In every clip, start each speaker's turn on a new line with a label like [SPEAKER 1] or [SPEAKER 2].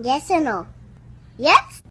[SPEAKER 1] Yes or no? Yes?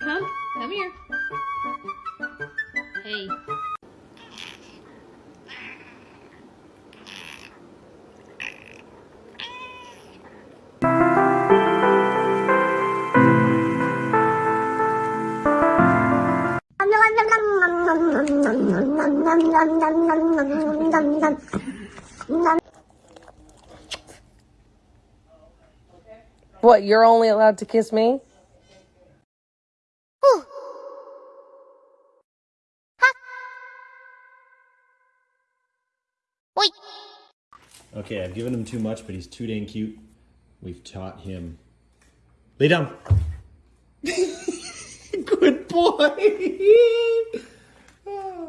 [SPEAKER 2] Come. Come. Here. Hey.
[SPEAKER 3] What, you're only allowed to kiss me?
[SPEAKER 4] Okay, I've given him too much, but he's too dang cute. We've taught him. Lay down. Good boy.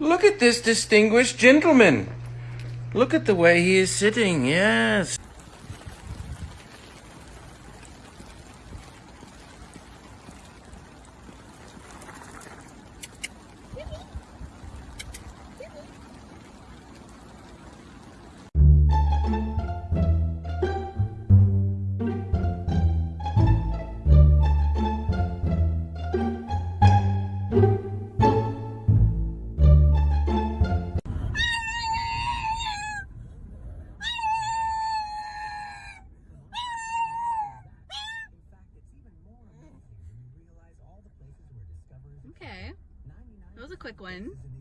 [SPEAKER 5] Look at this distinguished gentleman. Look at the way he is sitting, yes.
[SPEAKER 6] Quick one.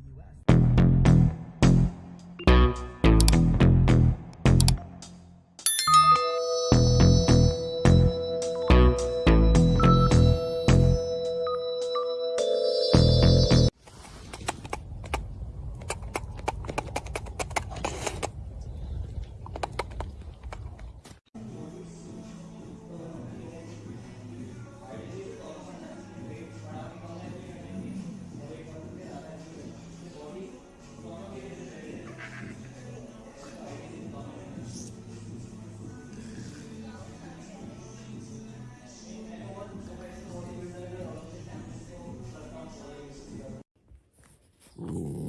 [SPEAKER 1] I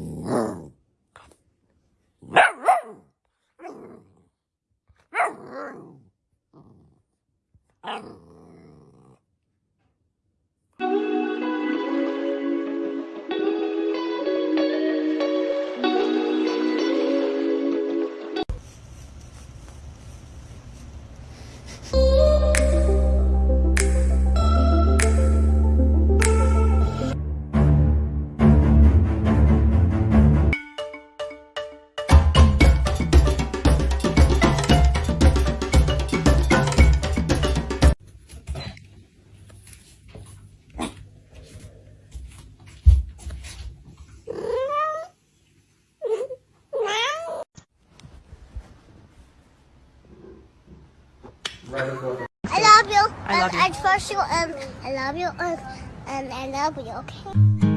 [SPEAKER 1] I love you. You. Um, I love you. Um, and I love you. Okay.